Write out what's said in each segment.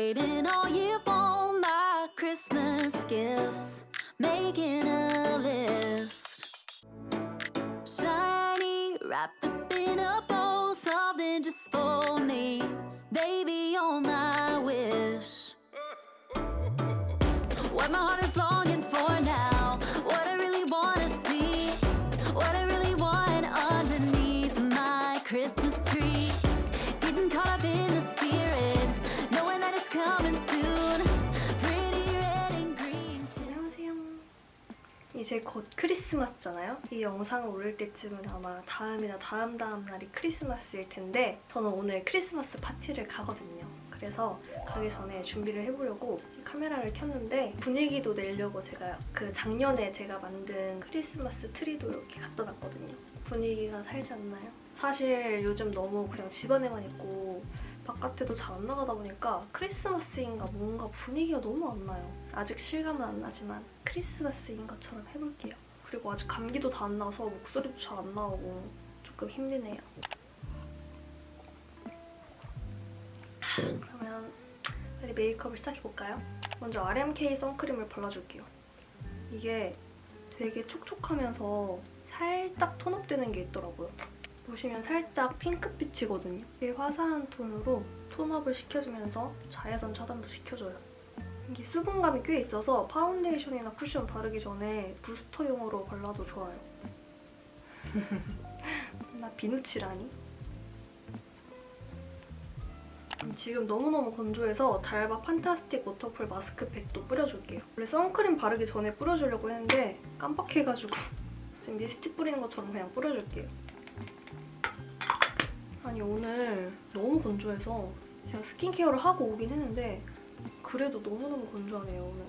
Waiting 이제 곧 크리스마스잖아요. 이 영상을 올릴 때쯤은 아마 다음이나 다음 다음 날이 크리스마스일 텐데 저는 오늘 크리스마스 파티를 가거든요. 그래서 가기 전에 준비를 해보려고 카메라를 켰는데 분위기도 내려고 제가 그 작년에 제가 만든 크리스마스 트리도 이렇게 갖다 놨거든요. 분위기가 살지 않나요? 사실 요즘 너무 그냥 집안에만 있고 바깥에도 잘 안 나가다 보니까 크리스마스인가 뭔가 분위기가 너무 안 나요. 아직 실감은 안 나지만 크리스마스인 것처럼 해볼게요. 그리고 아직 감기도 다 안 나서 목소리도 잘 안 나오고 조금 힘드네요. 그러면 빨리 메이크업을 시작해볼까요? 먼저 RMK 선크림을 발라줄게요. 이게 되게 촉촉하면서 살짝 톤업되는 게 있더라고요. 보시면 살짝 핑크빛이거든요. 되게 화사한 톤으로 톤업을 시켜주면서 자외선 차단도 시켜줘요. 이게 수분감이 꽤 있어서 파운데이션이나 쿠션 바르기 전에 부스터용으로 발라도 좋아요. 나 비누칠하니? 지금 너무너무 건조해서 d'Alba fantastic waterfull 마스크팩도 뿌려줄게요. 원래 선크림 바르기 전에 뿌려주려고 했는데 깜빡해가지고 지금 미스트 뿌리는 것처럼 그냥 뿌려줄게요. 아니 오늘 너무 건조해서 제가 스킨케어를 하고 오긴 했는데 그래도 너무너무 건조하네요 오늘.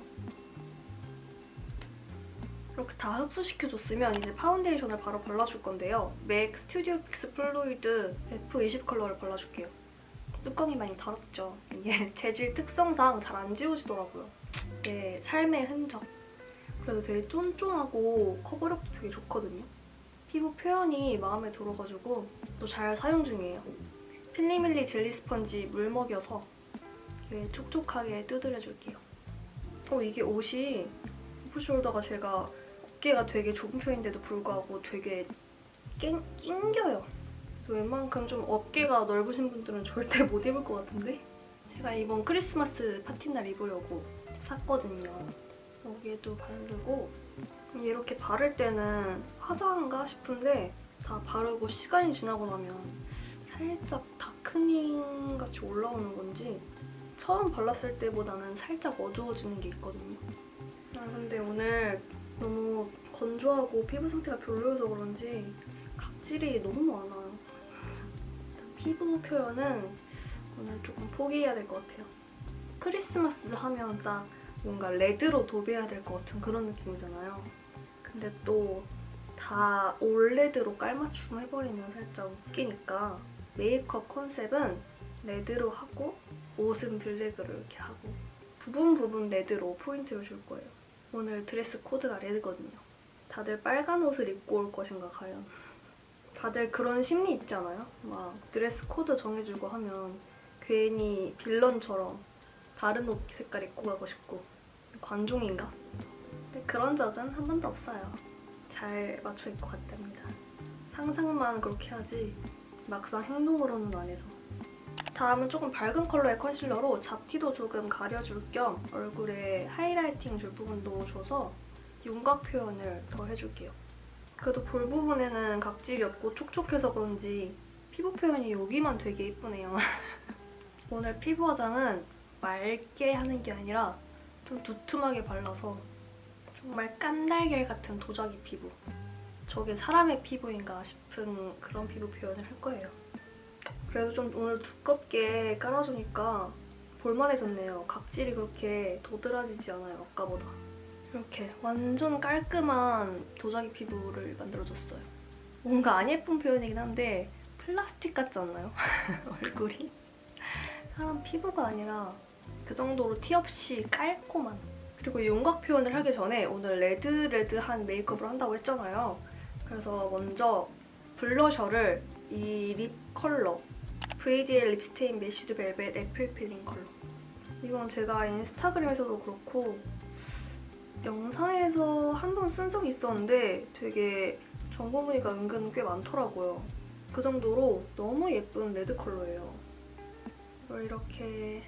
이렇게 다 흡수시켜줬으면 이제 파운데이션을 바로 발라줄 건데요. MAC Studio Fix Fluid F20 컬러를 발라줄게요. 뚜껑이 많이 더럽죠. 이게 재질 특성상 잘 안 지워지더라고요. 네, 삶의 흔적. 그래도 되게 쫀쫀하고 커버력도 되게 좋거든요. 피부 표현이 마음에 들어가지고 또 잘 사용 중이에요. 필리밀리 젤리 스펀지 물 먹여서 이렇게 촉촉하게 두드려줄게요. 어, 이게 옷이 오프숄더가 제가 어깨가 되게 좁은 편인데도 불구하고 되게 낑, 낑겨요. 웬만큼 좀 어깨가 넓으신 분들은 절대 못 입을 것 같은데? 제가 이번 크리스마스 파티날 입으려고 샀거든요. 여기에도 바르고 이렇게 바를 때는 화사한가 싶은데 다 바르고 시간이 지나고 나면 살짝 다크닝 같이 올라오는 건지 처음 발랐을 때보다는 살짝 어두워지는 게 있거든요. 아 근데 오늘 너무 건조하고 피부 상태가 별로여서 그런지 각질이 너무 많아요. 피부 표현은 오늘 조금 포기해야 될 것 같아요. 크리스마스 하면 딱 뭔가 red로 도배해야 될 것 같은 그런 느낌이잖아요. 근데 또 다 all red로 깔맞춤 해버리면 살짝 웃기니까 메이크업 컨셉은 red로 하고 옷은 블랙으로 이렇게 하고 부분 부분 red로 포인트를 줄 거예요. 오늘 드레스 코드가 red거든요. 다들 빨간 옷을 입고 올 것인가 과연. 다들 그런 심리 있잖아요. 막 드레스 코드 정해주고 하면 괜히 빌런처럼 다른 옷 색깔 입고 가고 싶고 관종인가? 근데 그런 적은 한 번도 없어요. 잘 맞춰 입고 갔답니다. 상상만 그렇게 하지 막상 행동으로는 안 해서. 다음은 조금 밝은 컬러의 컨실러로 잡티도 조금 가려줄 겸 얼굴에 하이라이팅 줄 부분도 줘서 윤곽 표현을 더 해줄게요. 그래도 볼 부분에는 각질이 없고 촉촉해서 그런지 피부 표현이 여기만 되게 예쁘네요. 오늘 피부 화장은 맑게 하는 게 아니라 좀 두툼하게 발라서 정말 깐달걀 같은 도자기 피부. 저게 사람의 피부인가 싶은 그런 피부 표현을 할 거예요. 그래도 좀 오늘 두껍게 깔아주니까 볼만해졌네요. 각질이 그렇게 도드라지지 않아요, 아까보다. 이렇게 완전 깔끔한 도자기 피부를 만들어줬어요. 뭔가 안 예쁜 표현이긴 한데 플라스틱 같지 않나요? 얼굴이? 사람 피부가 아니라 그 정도로 티 없이 깔끔한 그리고 윤곽 표현을 하기 전에 오늘 red red한 메이크업을 한다고 했잖아요. 그래서 먼저 블러셔를 이 립 컬러 VDL Lip Stain Melted Velvet Apple Feeling 컬러 이건 제가 인스타그램에서도 그렇고 영상에서 한 번 쓴 적이 있었는데 되게 정보 문의가 은근 꽤 많더라고요. 그 정도로 너무 예쁜 red 컬러예요. 이걸 이렇게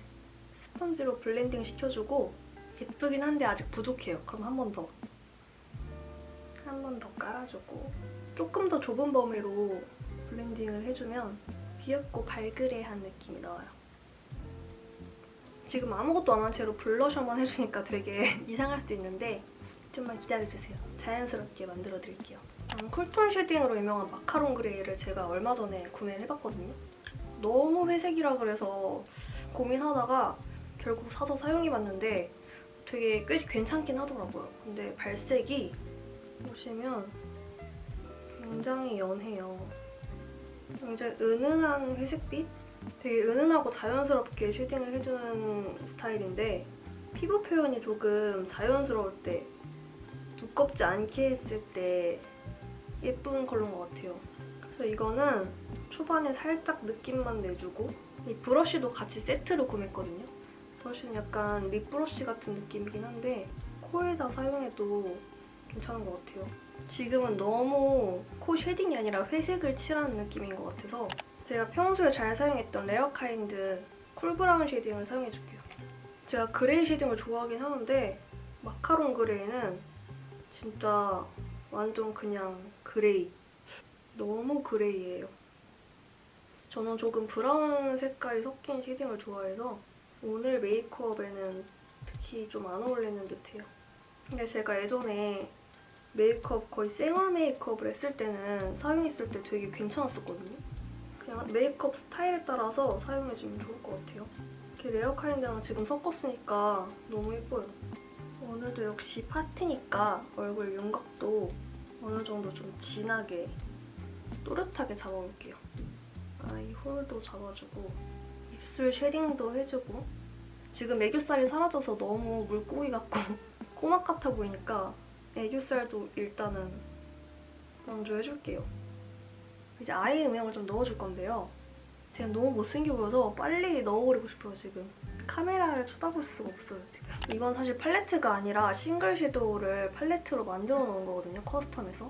스펀지로 blending 시켜주고 예쁘긴 한데 아직 부족해요. 그럼 한 번 더. 한 번 더 깔아주고 조금 더 좁은 범위로 blending을 해주면 귀엽고 발그레한 느낌이 나와요. 지금 아무것도 안 한 채로 블러셔만 해주니까 되게 이상할 수 있는데 좀만 기다려주세요. 자연스럽게 만들어드릴게요. 음, cool tone shading으로 유명한 마카롱 gray를 제가 얼마 전에 구매를 해봤거든요. 너무 회색이라 그래서 고민하다가 결국 사서 사용해봤는데 되게 꽤 괜찮긴 하더라고요. 근데 발색이 보시면 굉장히 연해요. 굉장히 은은한 회색빛? 되게 은은하고 자연스럽게 shading을 해주는 스타일인데 피부 표현이 조금 자연스러울 때 두껍지 않게 했을 때 예쁜 컬러인 것 같아요. 그래서 이거는 초반에 살짝 느낌만 내주고 이 브러쉬도 같이 세트로 구매했거든요. 브러쉬는 약간 lip 브러쉬 같은 느낌이긴 한데 코에다 사용해도 괜찮은 것 같아요. 지금은 너무 코 shading이 아니라 회색을 칠하는 느낌인 것 같아서 제가 평소에 잘 사용했던 레어카인드 cool brown shading을 사용해줄게요. 제가 gray shading을 좋아하긴 하는데 마카롱 gray는 진짜 완전 그냥 gray. 너무 gray예요. 저는 조금 brown 색깔이 섞인 shading을 좋아해서 오늘 메이크업에는 특히 좀 안 어울리는 듯해요. 근데 제가 예전에 메이크업 거의 생얼 메이크업을 했을 때는 사용했을 때 되게 괜찮았었거든요. 그냥 메이크업 스타일에 따라서 사용해주면 좋을 것 같아요. 이렇게 레어카인드랑 지금 섞었으니까 너무 예뻐요. 오늘도 역시 파티니까 얼굴 윤곽도 어느 정도 좀 진하게 또렷하게 잡아볼게요. eye hole도 잡아주고 입술 shading도 해주고 지금 애교살이 사라져서 너무 물고기 같고 꼬막 같아 보이니까 애교살도 일단은 먼저 해줄게요. 이제 eye 음영을 좀 넣어줄 건데요. 지금 너무 못생겨 보여서 빨리 넣어버리고 싶어요, 지금. 카메라를 쳐다볼 수가 없어요, 지금. 이건 사실 팔레트가 아니라 싱글 섀도우를 팔레트로 만들어 놓은 거거든요, custom에서.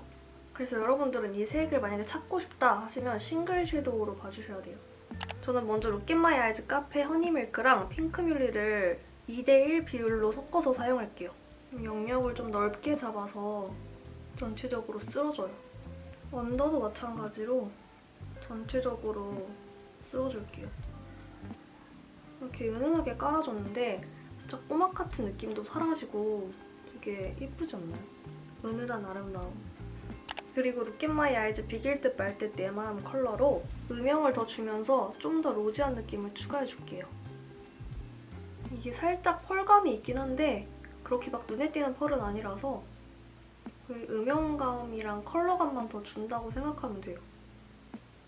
그래서 여러분들은 이 색을 만약에 찾고 싶다 하시면 싱글 섀도우로 봐주셔야 돼요. 저는 먼저 Look At My Eyes 카페 허니밀크랑 핑크뮬리를 2대1 비율로 섞어서 사용할게요. 영역을 좀 넓게 잡아서 전체적으로 쓸어줘요. 언더도 마찬가지로 전체적으로 쓸어줄게요. 이렇게 은은하게 깔아줬는데 진짜 꼬막 같은 느낌도 사라지고 되게 예쁘지 않나요? 은은한 아름다움. 그리고 Look At My Eyes 비길 듯 말 듯 내 마음 컬러로 음영을 더 주면서 좀 더 rosy한 느낌을 추가해줄게요. 이게 살짝 펄감이 있긴 한데 그렇게 막 눈에 띄는 펄은 아니라서 그 음영감이랑 컬러감만 더 준다고 생각하면 돼요.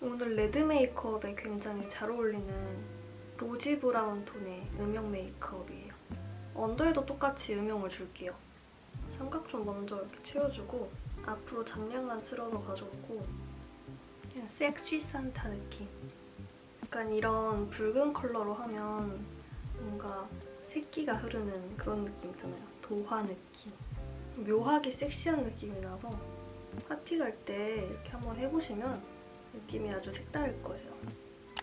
오늘 red 메이크업에 굉장히 잘 어울리는 rosy brown 톤의 음영 메이크업이에요. 언더에도 똑같이 음영을 줄게요. 삼각 존 먼저 이렇게 채워주고 앞으로 잔량만 쓸어서 가져오고 그냥 섹시 산타 느낌. 약간 이런 붉은 컬러로 하면 뭔가 새끼가 흐르는 그런 느낌 있잖아요. 도화 느낌. 묘하게 섹시한 느낌이 나서 파티 갈 때 이렇게 한번 해보시면 느낌이 아주 색다를 거예요.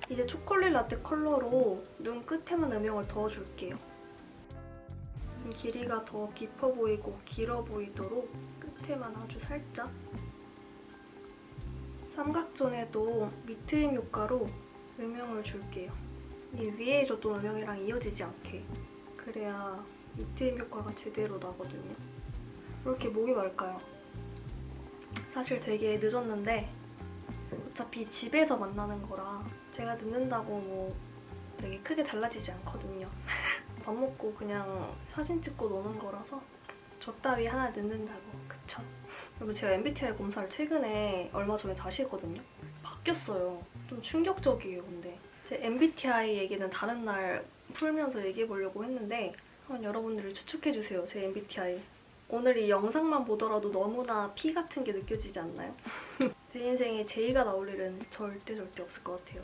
이제 초콜릿 라떼 컬러로 눈 끝에만 음영을 넣어줄게요. 길이가 더 깊어 보이고 길어 보이도록 끝에만 아주 살짝 삼각존에도 미트임 효과로 음영을 줄게요. 이 위에 줬던 음영이랑 이어지지 않게 그래야 미트임 효과가 제대로 나거든요. 왜 이렇게 목이 말까요? 사실 되게 늦었는데 어차피 집에서 만나는 거라 제가 늦는다고 뭐 되게 크게 달라지지 않거든요. 밥 먹고 그냥 사진 찍고 노는 거라서 저 따위 하나 늦는다고 그쵸? 여러분 제가 MBTI 검사를 최근에 얼마 전에 다시 했거든요. 바뀌었어요. 좀 충격적이에요 근데 제 MBTI 얘기는 다른 날 풀면서 얘기해 보려고 했는데 한번 여러분들이 추측해주세요 제 MBTI 오늘 이 영상만 보더라도 너무나 피 같은 게 느껴지지 않나요? 제 인생에 제이가 나올 일은 절대 절대 없을 것 같아요.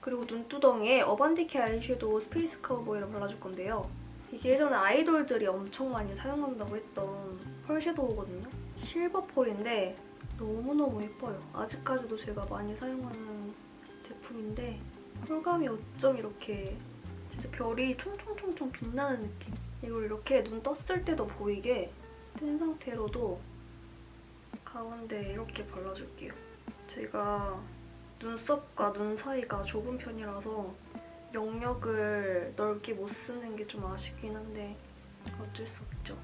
그리고 눈두덩이에 Urban Decay 아이섀도우 Space Cowboy를 발라줄 건데요. 이게 예전에 아이돌들이 엄청 많이 사용한다고 했던 펄 섀도우거든요. 실버 펄인데 너무너무 예뻐요. 아직까지도 제가 많이 사용하는 제품인데 펄감이 어쩜 이렇게 진짜 별이 총총총총 빛나는 느낌. 이걸 이렇게 눈 떴을 때도 보이게 뜬 상태로도 가운데 이렇게 발라줄게요. 제가 눈썹과 눈 사이가 좁은 편이라서 영역을 넓게 못 쓰는 게 좀 아쉽긴 한데 어쩔 수 없죠.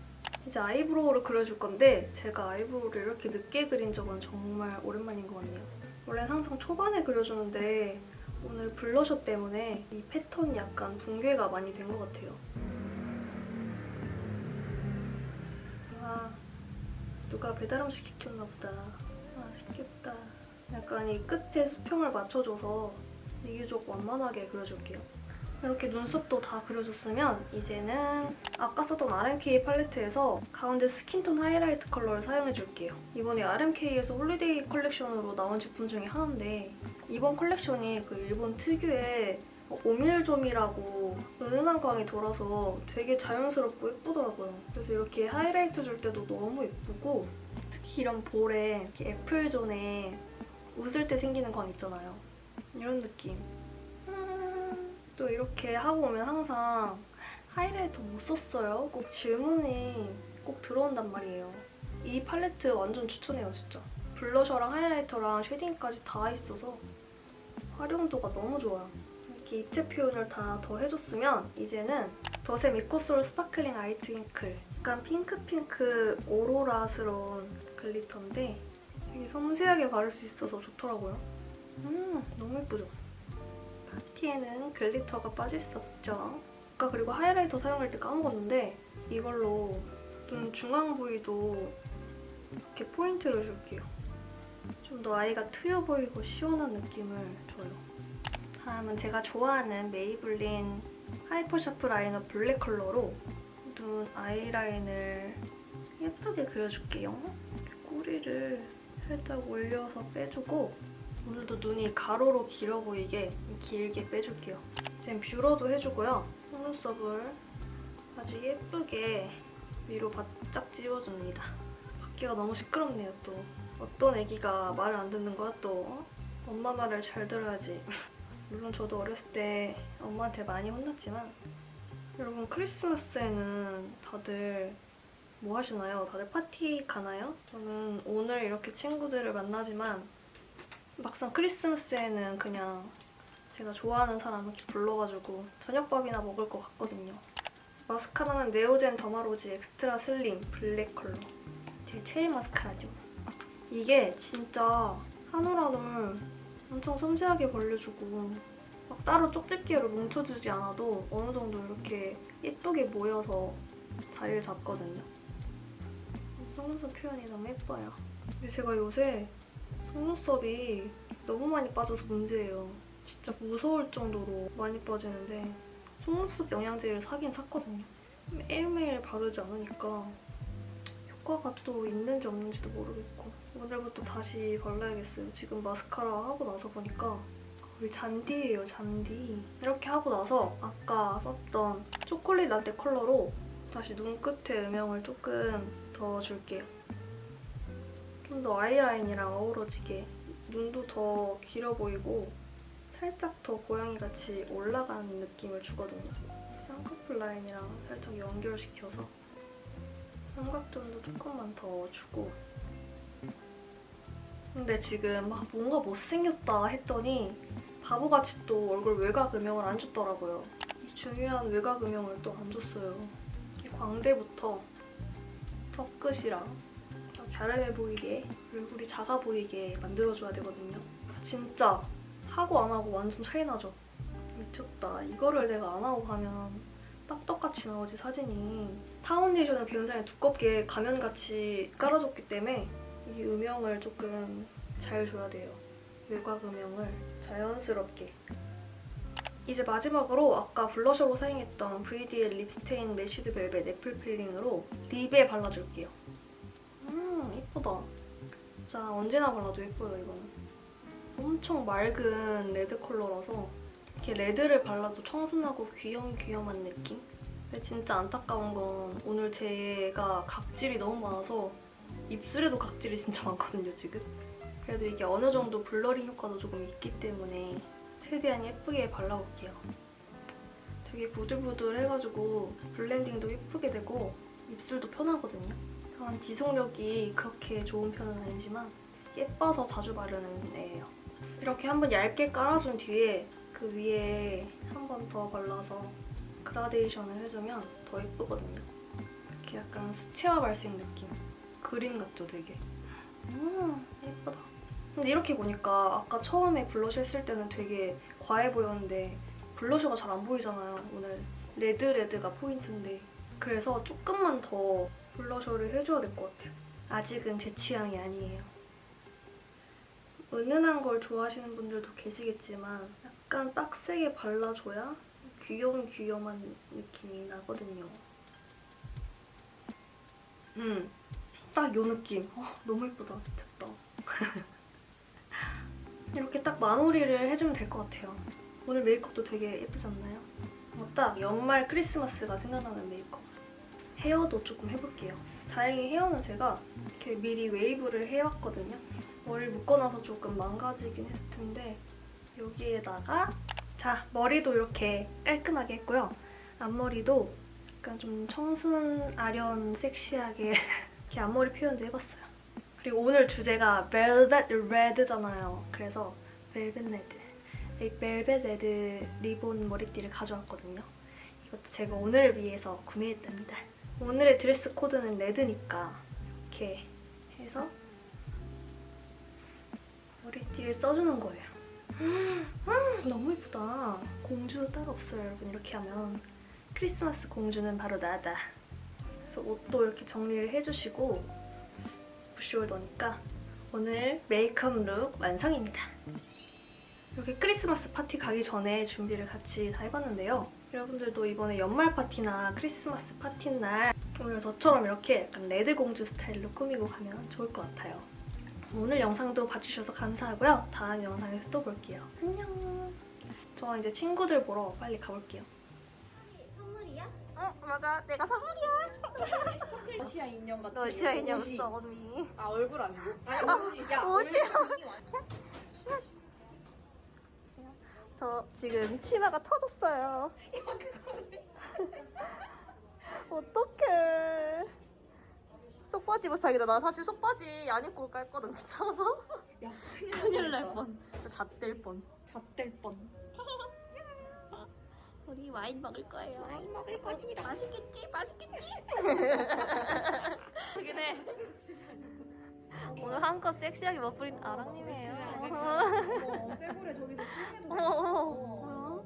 이제 eyebrow를 그려줄 건데 제가 eyebrow를 이렇게 늦게 그린 적은 정말 오랜만인 것 같네요. 원래는 항상 초반에 그려주는데 오늘 블러셔 때문에 이 패턴이 약간 붕괴가 많이 된 것 같아요. 아, 누가 배달 음식 시켰나 보다. 맛있겠다. 약간 이 끝에 수평을 맞춰줘서 비교적 완만하게 그려줄게요. 이렇게 눈썹도 다 그려줬으면 이제는 아까 썼던 RMK 팔레트에서 가운데 skin tone 하이라이트 컬러를 사용해줄게요. 이번에 RMK에서 holiday 컬렉션으로 나온 제품 중에 하나인데 이번 컬렉션이 그 일본 특유의 오밀좀이라고 은은한 광이 돌아서 되게 자연스럽고 예쁘더라고요. 그래서 이렇게 하이라이트 줄 때도 너무 예쁘고 특히 이런 볼에 apple zone에 웃을 때 생기는 광 있잖아요. 이런 느낌. 음, 또 이렇게 하고 오면 항상 highlighter 뭐 썼어요? 꼭 질문이 꼭 들어온단 말이에요. 이 팔레트 완전 추천해요, 진짜. blusher랑 highlighter랑 shading까지 다 있어서 활용도가 너무 좋아요. 이렇게 입체 표현을 다 더 해줬으면 이제는 더샘 이코솔 스파클링 아이 트윙클 약간 핑크핑크 오로라스러운 glitter인데 되게 섬세하게 바를 수 있어서 좋더라고요. 음, 너무 예쁘죠? 파티에는 glitter가 빠질 수 없죠. 아까 그리고 highlighter 사용할 때 까먹었는데 이걸로 눈 중앙 부위도 이렇게 포인트를 줄게요. 좀 더 eye가 트여 보이고 시원한 느낌을 줘요. 다음은 제가 좋아하는 메이블린 하이퍼 샤프 라이너 블랙 컬러로 눈 아이라인을 예쁘게 그려줄게요. 꼬리를 살짝 올려서 빼주고 오늘도 눈이 가로로 길어 보이게 길게 빼줄게요. 지금 뷰러도 해주고요. 속눈썹을 아주 예쁘게 위로 바짝 찝어줍니다. 밖에가 너무 시끄럽네요 또. 어떤 애기가 말을 안 듣는 거야 또. 엄마 말을 잘 들어야지. 물론 저도 어렸을 때 엄마한테 많이 혼났지만 여러분 크리스마스에는 다들 뭐 하시나요? 다들 파티 가나요? 저는 오늘 이렇게 친구들을 만나지만 막상 크리스마스에는 그냥 제가 좋아하는 사람 이렇게 불러가지고 저녁밥이나 먹을 것 같거든요. 마스카라는 네오젠 더마로지 엑스트라 슬림 블랙 컬러. 제 최애 마스카라죠. 이게 진짜 한올한올 엄청 섬세하게 벌려주고 막 따로 쪽집게로 뭉쳐주지 않아도 어느 정도 이렇게 예쁘게 모여서 자리를 잡거든요. 속눈썹 표현이 너무 예뻐요. 근데 제가 요새 속눈썹이 너무 많이 빠져서 문제예요. 진짜 무서울 정도로 많이 빠지는데 속눈썹 영양제를 사긴 샀거든요. 매일매일 바르지 않으니까 효과가 또 있는지 없는지도 모르겠고 오늘부터 다시 발라야겠어요. 지금 마스카라 하고 나서 보니까 거의 잔디예요, 잔디. 이렇게 하고 나서 아까 썼던 초콜릿 라떼 컬러로 다시 눈 끝에 음영을 조금 더 줄게요. 좀 더 아이라인이랑 어우러지게 눈도 더 길어 보이고 살짝 더 고양이같이 올라가는 느낌을 주거든요. 쌍꺼풀 라인이랑 살짝 연결시켜서 삼각존도 조금만 더 주고 근데 지금 막 뭔가 못생겼다 했더니 바보같이 또 얼굴 외곽 음영을 안 줬더라고요. 이 중요한 외곽 음영을 또 안 줬어요. 이 광대부터 턱끝이랑 갸름해 보이게 얼굴이 작아 보이게 만들어줘야 되거든요. 진짜 하고 안 하고 완전 차이 나죠? 미쳤다. 이거를 내가 안 하고 가면 딱 똑같이 나오지 사진이. 파운데이션을 굉장히 두껍게 가면같이 깔아줬기 때문에 이 음영을 조금 잘 줘야 돼요. 외곽 음영을 자연스럽게. 이제 마지막으로 아까 blusher로 사용했던 VDL 립스테인 매쉬드 벨벳 애플 필링으로 lip에 발라줄게요. 음, 예쁘다. 진짜 언제나 발라도 예뻐요, 이거는. 엄청 맑은 레드 컬러라서 이렇게 레드를 발라도 청순하고 귀염귀염한 느낌? 근데 진짜 안타까운 건 오늘 제가 각질이 너무 많아서 입술에도 각질이 진짜 많거든요, 지금. 그래도 이게 어느 정도 blurring 효과도 조금 있기 때문에 최대한 예쁘게 발라볼게요. 되게 부들부들해가지고 blending도 예쁘게 되고 입술도 편하거든요. 다만 지속력이 그렇게 좋은 편은 아니지만 예뻐서 자주 바르는 애예요. 이렇게 한번 얇게 깔아준 뒤에 그 위에 한 번 더 발라서 그라데이션을 해주면 더 예쁘거든요. 이렇게 약간 수채화 발색 느낌. 그림 같죠, 되게. 음. 근데 이렇게 보니까 아까 처음에 블러셔 했을 때는 되게 과해 보였는데 blusher가 잘 안 보이잖아요. 오늘 레드 레드가 포인트인데 그래서 조금만 더 blusher를 해줘야 될 것 같아요. 아직은 제 취향이 아니에요. 은은한 걸 좋아하시는 분들도 계시겠지만 약간 빡세게 발라줘야 귀염귀염한 느낌이 나거든요. 음, 딱 요 느낌. 어, 너무 예쁘다. 됐다. 이렇게 딱 마무리를 해주면 될 것 같아요. 오늘 메이크업도 되게 예쁘지 않나요? 어, 딱 연말 크리스마스가 생각나는 메이크업. 헤어도 조금 해볼게요. 다행히 헤어는 제가 이렇게 미리 웨이브를 해왔거든요. 머리를 묶어놔서 조금 망가지긴 했을 텐데 여기에다가 자 머리도 이렇게 깔끔하게 했고요. 앞머리도 약간 좀 청순 아련 섹시하게 이렇게 앞머리 표현도 해봤어요. 그리고 오늘 주제가 벨벳 레드잖아요. 그래서 벨벳 레드 이 벨벳 레드 리본 머리띠를 가져왔거든요. 이것도 제가 오늘을 위해서 구매했답니다. 오늘의 드레스 코드는 레드니까 이렇게 해서 머리띠를 써주는 거예요. 음, 너무 예쁘다. 공주 따로 없어요, 여러분. 이렇게 하면 크리스마스 공주는 바로 나다. 그래서 옷도 이렇게 정리를 해주시고 부시홀더니까 오늘 메이크업 룩 완성입니다. 이렇게 크리스마스 파티 가기 전에 준비를 같이 다 해봤는데요. 여러분들도 이번에 연말 파티나 크리스마스 파티 날 오늘 저처럼 이렇게 약간 레드 공주 스타일로 꾸미고 가면 좋을 것 같아요. 오늘 영상도 봐주셔서 감사하고요. 다음 영상에서 또 볼게요. 안녕. 저 이제 친구들 보러 빨리 가볼게요. 선물이야? 어 맞아 내가 선물이야. 러시아 인형 같은 러시아 인형 옷이. 써 언니. 아 얼굴 아니고? 아니 옷이 야 완전- 저 지금 치마가 터졌어요. 어떡해. 속바지 입어서 다행이다. 나 사실 속바지 안 입고 올까 했거든. 귀찮아서. 야 큰일 날 뻔. 진짜 잣될 뻔. 잣될 뻔 우리 와인 먹을 거예요. 와인 먹을 거지 맛있겠지? 맛있겠지? 해. 오늘 한껏 섹시하게 멋부린 아랑님이에요. 어머 쇠고래 저기서 어머,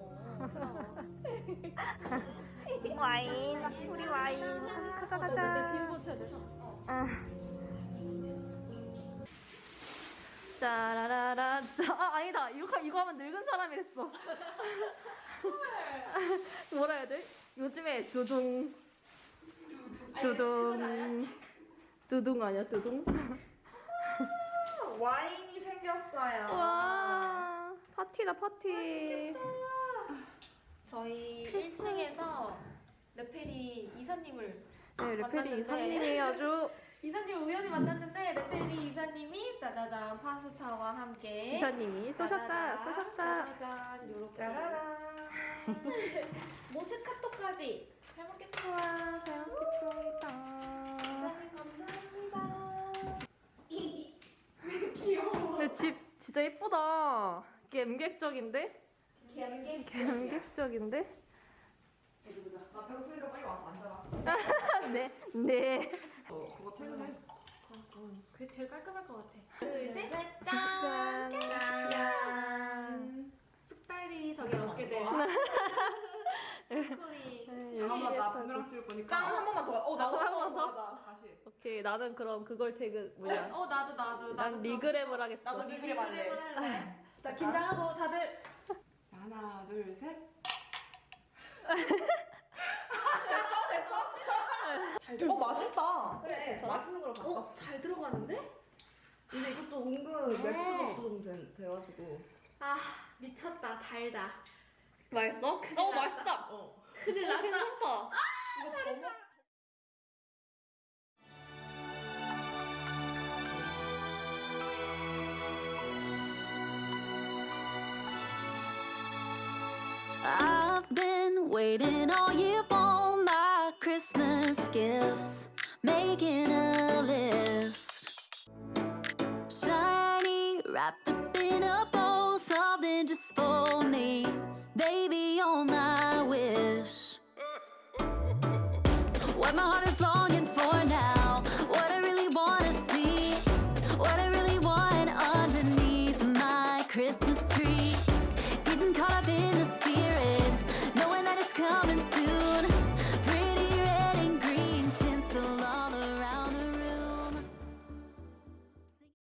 와인, 우리 와인. 가자, 가자. 쳐야 돼서 짜라라라. 짜. 아, 아니다. 이거, 이거 하면 늙은 사람이랬어. 뭐라 해야 돼? 요즘에 두둥. 두둥. 두둥 아니야, 두둥? 와인이 생겼어요 와, 파티다, 파티. 저희 1층에서 레페리 이사님을 네, 레페리 만났는데. 이사님이 아주 이사님을 우연히 만났는데 레페리 이사님이 짜자잔 파스타와 함께 이사님이 쏘셨다, 쏘셨다. 짜자잔 요렇게 짜라란 모스카토까지 잘 먹겠습니다. 와, 잘 먹겠습니다. 감사합니다 귀여워 근데 집 진짜 예쁘다. 갬객적인데? 갬갬 갬객적인데? 나 배고프니까 빨리 와서 앉아라 네, 네. 어 그거 퇴근해 그게 제일 깔끔할 것 같아. 둘, 둘, 셋. 셋, 짠! 짠쑥 달리 덕에 얻게 된 스쿨이 네, 잠깐만 나 부메랑 찍을 거니까 짠한 번만 더 어 나도 한 번 더? 가자 다시 오케이, 나는 그럼 그걸 태그 뭐냐? 어 나도 나도 나도 난 리그램을 하겠어. 나도 리그램 할래. 자 긴장하고 다들 하나 둘셋 잘 돼. 어 맛있다. 그래. 맛있는 걸로 바꿨어. 어? 잘 들어가는데? 근데 이것도 은근 맥주 넣어도 돼, 돼가지고. 아 미쳤다 달다 맛있어? 어 맛있다. 어. 큰일 났다. 괜찮다. 이거 더 먹. I've been waiting all year for